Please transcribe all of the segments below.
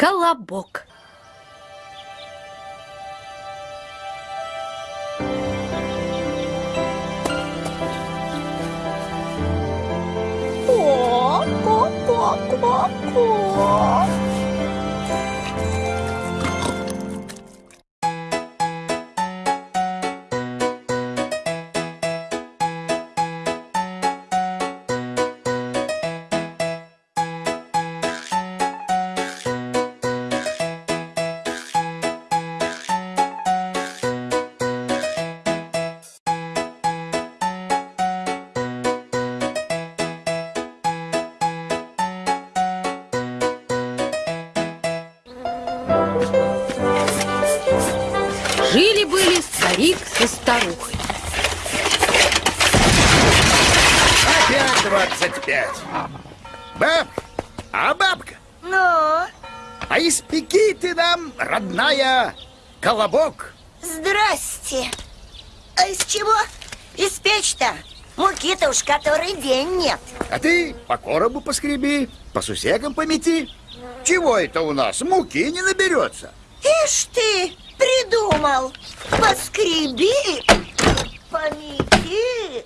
Колобок. Ко-ко-ко-ко-ко. Жили-были старик со старухой. Опять двадцать пять. Бабка, а бабка, Ну, а испеки ты нам, родная, колобок. здрасте. А из чего испечь-то? Муки-то уж который день нет. А ты по коробу поскреби, по сусекам помети. Чего это у нас? Муки не наберется. Ишь ты, придумал. Поскреби, помети.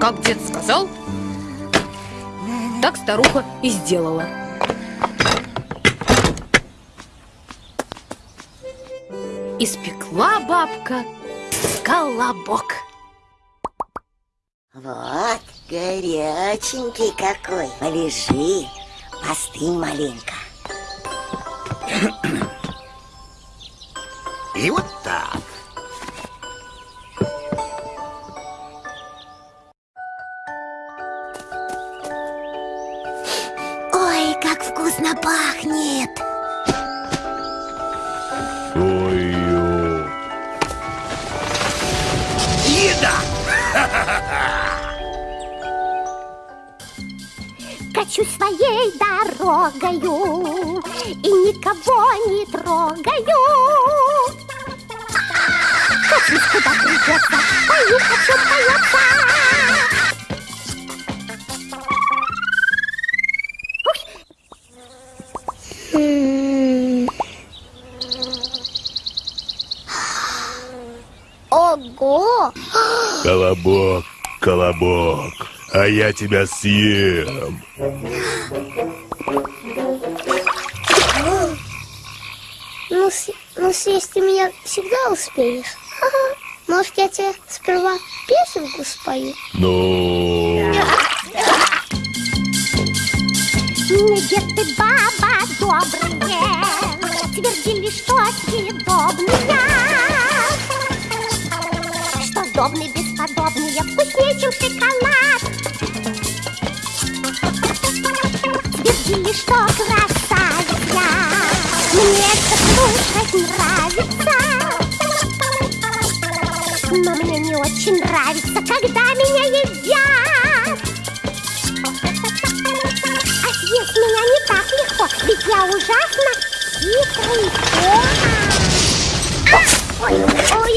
Как дед сказал, так старуха и сделала. Испекла бабка колобок. Вот, горяченький какой. Полежи, постынь маленько. И вот так. Ой, как вкусно пахнет. Ой-ой. Еда! Качу своей дорогою И никого не трогаю. Качусь куда придется? Пою, хочу поется Ого! Колобок, колобок, а я тебя съем. Ну, с- ну съесть ты меня всегда успеешь. Ага. Может, я тебе сперва песенку спою? Ну, Не дед ты, баба, добрые, Твердили, что съедобные, Что сдобные, бесподобные, Вкуснее, чем шоколад. Твердили, что красавица, Мне это слушать нравится. Но мне не очень нравится, когда меня едят. А съесть меня не так легко, ведь я ужасно хитрый кот. Ой, ой,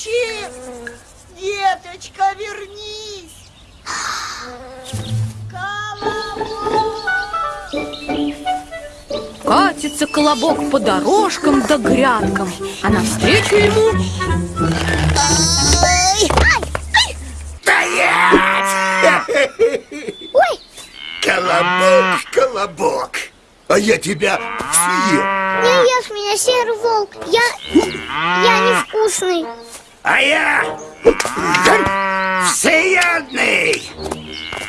Колобочек! Деточка, вернись! Колобок! Катится колобок по дорожкам да грядкам, а навстречу ему ай, ай, ой, Колобок, колобок, а я тебя съем. не ешь меня, серый волк, я, я невкусный. А я всеядный.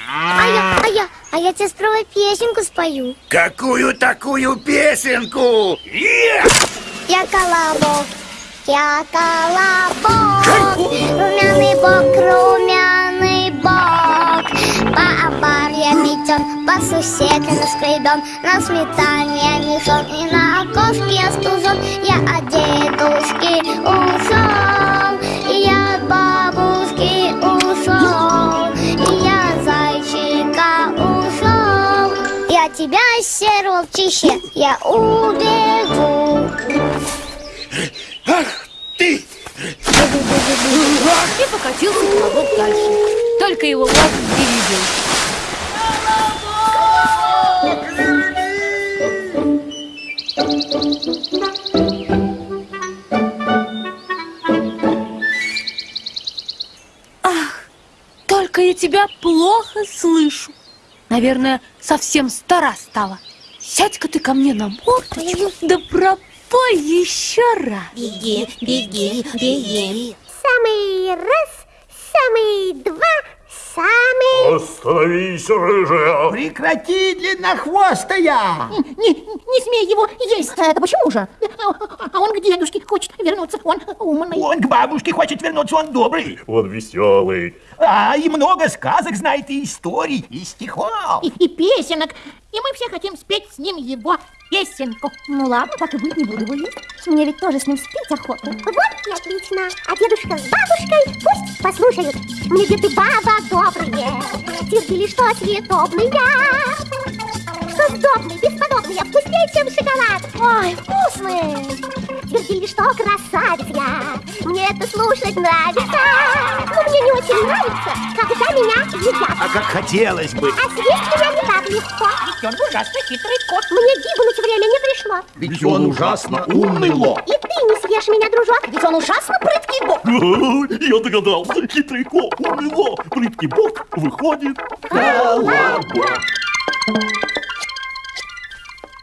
А я, а я, а я тебе сперва песенку спою. Какую такую песенку? Я колобок, я колобок, румяный бок, румяный бок. По обарьям метен, по суседям скребем, на сметане мешок и на окошке стужен. Я одетушки сокровище, я убегу. Ах ты! И покатился колобок дальше. Только его лоб не видел. Ах, только я тебя плохо слышу. Наверное, совсем стара стала. Сядь-ка ты ко мне на мордочку, да пропой еще раз. Беги, беги, беги. Самый раз, самый два, самый... Остановись, рыжая! Прекрати, длиннохвостая! Не, не смей его есть. А Это почему же? А он к дедушке хочет вернуться. Он умный. Он к бабушке хочет вернуться, он добрый. Он веселый. А, и много сказок знает, и историй, и стихов. И, и песенок. И мы все хотим спеть с ним его песенку. Ну ладно, так и быть, не буду его есть. Мне ведь тоже с ним спеть охота. Вот и отлично. А дедушка с бабушкой пусть послушают. Мне дед и баба добрые, твердили, что съедобные. Что сдобные, бесподобные, вкуснее, чем шоколад. Ой, вкусные. Твердили, что красавец я. Мне это слушать нравится. Но мне не очень нравится, когда меня едят. А как хотелось бы. А съесть меня не так легко. Ведь он ужасно хитрый кот. Мне гибнуть время не пришло. Ведь он ужасно умный лоб. И съешь меня, дружок. Ведь он ужасно прыткий бог. Я догадался, хитрый кот, умело, прыткий бог выходит. Колобок.